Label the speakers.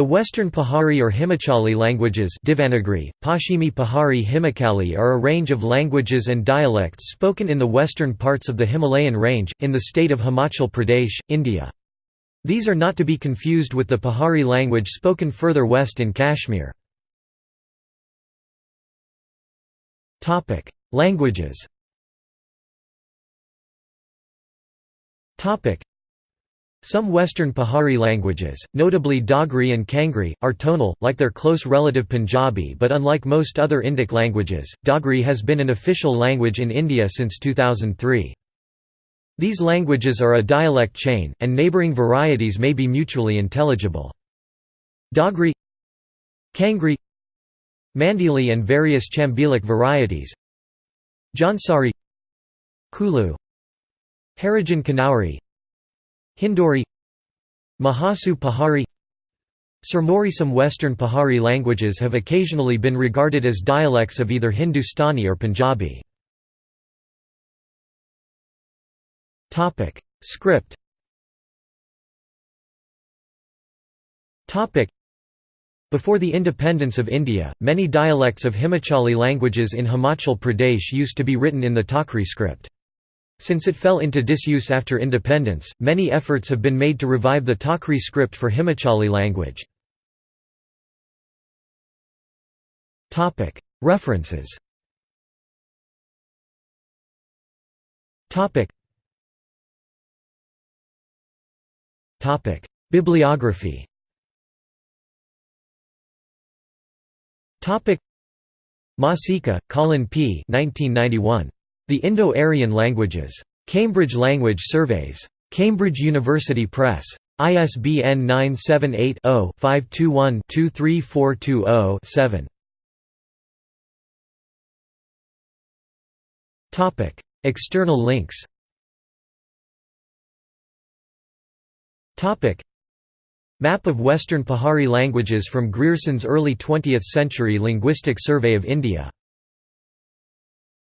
Speaker 1: The Western Pahari or Himachali languages Pashchimi Pahari Himachali are a range of languages and dialects spoken in the western parts of the Himalayan range, in the state of Himachal Pradesh, India. These are not to be confused with the Pahari language spoken further west in Kashmir. Languages some Western Pahari languages, notably Dogri and Kangri, are tonal, like their close relative Punjabi but unlike most other Indic languages, Dogri has been an official language in India since 2003. These languages are a dialect chain, and neighbouring varieties may be mutually intelligible. Dogri Kangri Mandeali and various Chambeali varieties Jaunsari Kulu Harijan Kinnauri Hinduri Mahasu Pahari Some Western Pahari languages have occasionally been regarded as dialects of either Hindustani or Punjabi. Script Before the independence of India, many dialects of Himachali languages in Himachal Pradesh used to be written in the Takri script. Since it fell into disuse after independence, many efforts have been made to revive the Takri script for Himachali language. References Bibliography Masica, Colin P. 1991. The Indo-Aryan Languages. Cambridge Language Surveys. Cambridge University Press. ISBN 978-0-521-23420-7. External links Map of Western Pahari languages from Grierson's early 20th century Linguistic Survey of India